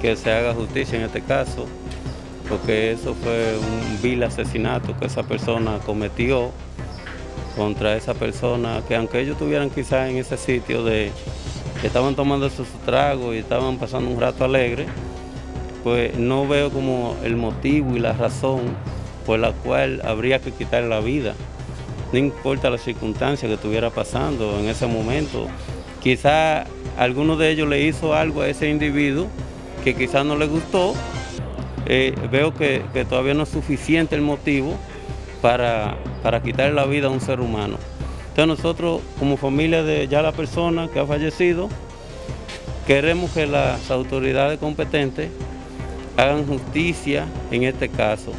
que se haga justicia en este caso, porque eso fue un vil asesinato que esa persona cometió contra esa persona, que aunque ellos estuvieran quizás en ese sitio de estaban tomando sus tragos y estaban pasando un rato alegre, pues no veo como el motivo y la razón por la cual habría que quitar la vida. No importa la circunstancia que estuviera pasando en ese momento. Quizá alguno de ellos le hizo algo a ese individuo que quizás no le gustó. Eh, veo que, todavía no es suficiente el motivo para, para quitarle la vida a un ser humano. Entonces nosotros, como familia de ya la persona que ha fallecido, queremos que las autoridades competentes hagan justicia en este caso.